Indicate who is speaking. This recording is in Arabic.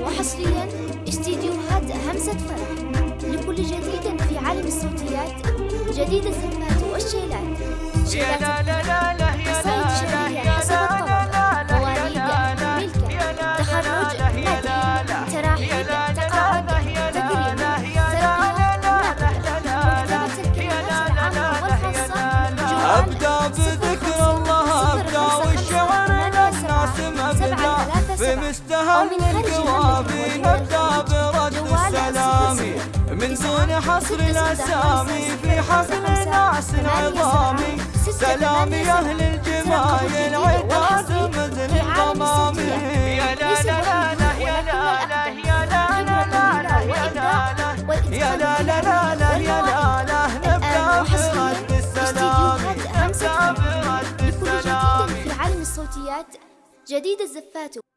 Speaker 1: وحصريا استديوهات همسة فرح لكل جديد في عالم الصوتيات جديد الزفات والشيلات
Speaker 2: يا لا لا لا لا يا
Speaker 1: قصائد شعرية حسب الطبقة مواليد ملكة تخرج مدح تراحيب تقاعد تكريم ترقية نقد مكتبة الكلمات العامة والخاصة
Speaker 3: أبدأ مبدأ بمستهل القوافي نبدأ برد السلام من دون حصر الأسامي في حفل ناس عظامي سلام أهل الجمايل عتاد مثل الضمام
Speaker 2: يا لا لا لا لا يا لا لا يا لا لا لا يا لا لا
Speaker 3: يا لا لا لا لا يا لا لا نبدأ برد السلام
Speaker 1: فرح
Speaker 3: برد السلام
Speaker 1: في عالم الصوتيات جديد الزفات